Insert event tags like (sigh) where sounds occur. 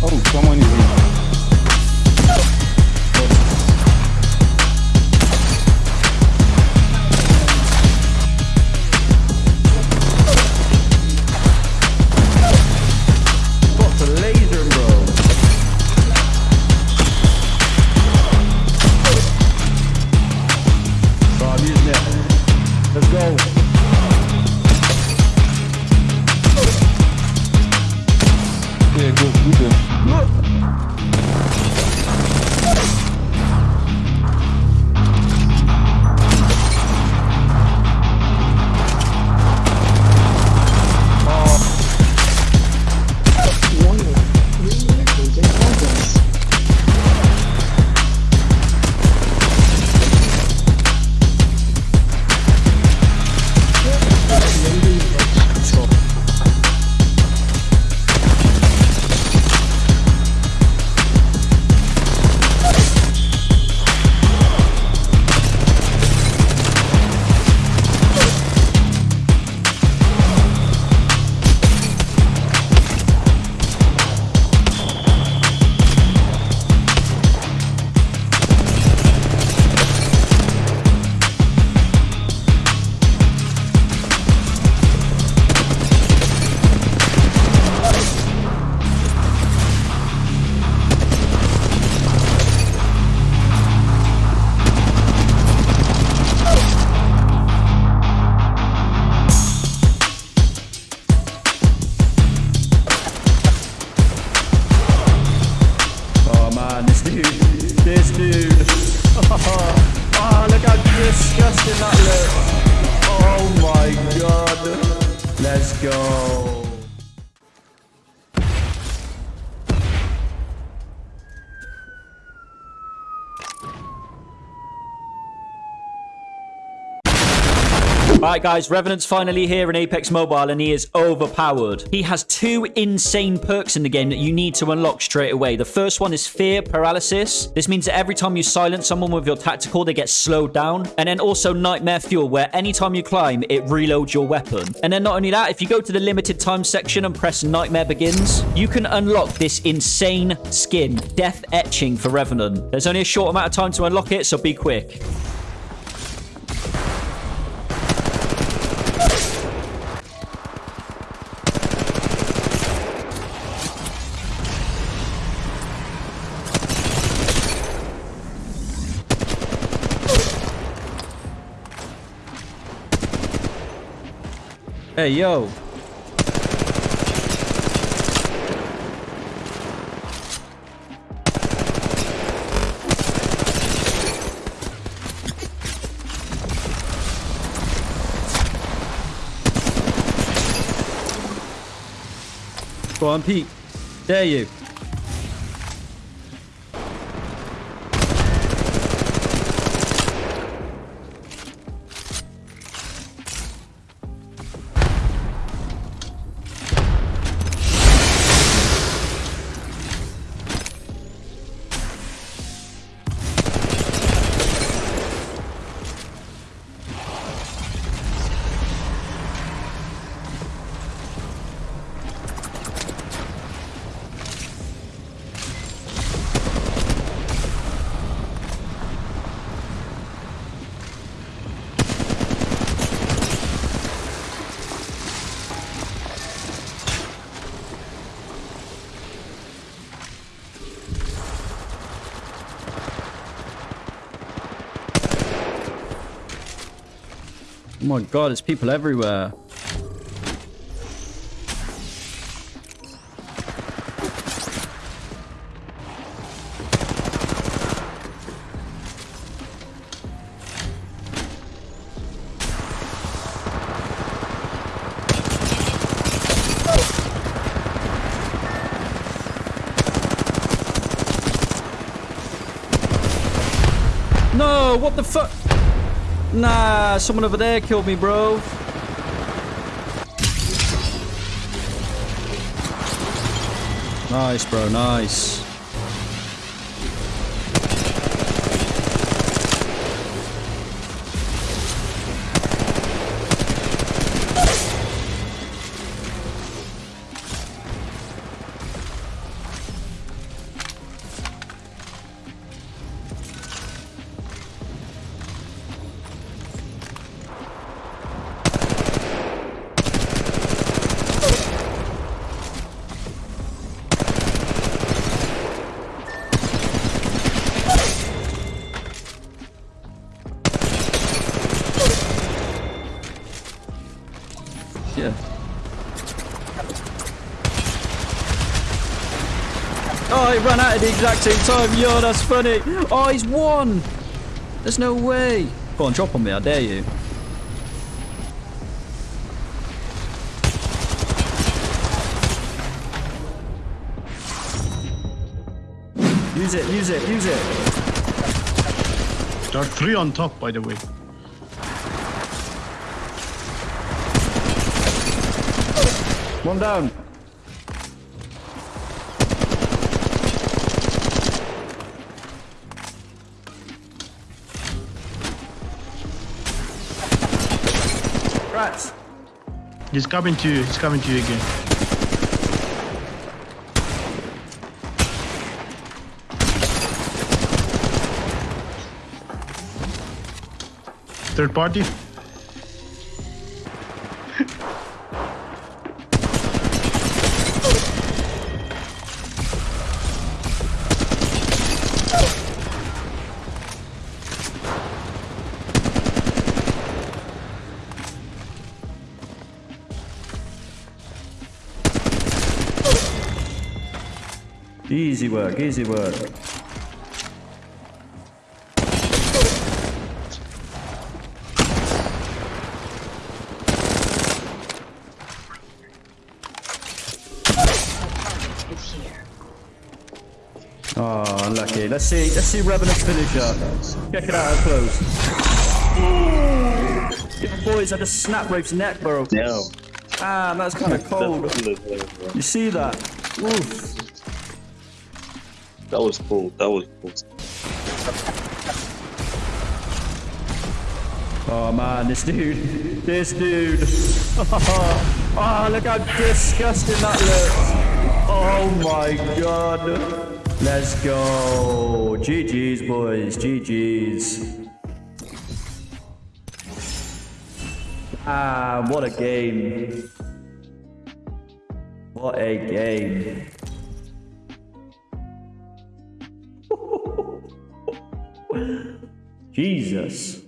Oh, someone is in. Disgusting that looks. Oh my god. Let's go. Alright guys, Revenant's finally here in Apex Mobile and he is overpowered. He has two insane perks in the game that you need to unlock straight away. The first one is Fear Paralysis. This means that every time you silence someone with your tactical, they get slowed down. And then also Nightmare Fuel, where anytime you climb, it reloads your weapon. And then not only that, if you go to the limited time section and press Nightmare Begins, you can unlock this insane skin, Death Etching for Revenant. There's only a short amount of time to unlock it, so be quick. Hey, yo. Go on, Pete. Dare you. My god, there's people everywhere. No, what the fuck? Nah, someone over there killed me, bro. Nice, bro, nice. Oh, he ran out at the exact same time. Yo, that's funny. Oh, he's won. There's no way. Go on, drop on me. I dare you. Use it, use it, use it. There are three on top, by the way. One down. Rats. He's coming to you. He's coming to you again. Third party. Easy work, easy work. Oh, unlucky. Let's see. Let's see Revenant's finisher. Check it out up close. The boys had a snap rope's neck, bro. Damn. Ah, that's kind (laughs) of cold. You see that? Oof. That was cool. That was cool. Oh man, this dude, this dude. Oh, (laughs) look how disgusting that looks. Oh my god. Let's go. GG's, boys. GG's. Ah, what a game. What a game. Jesus.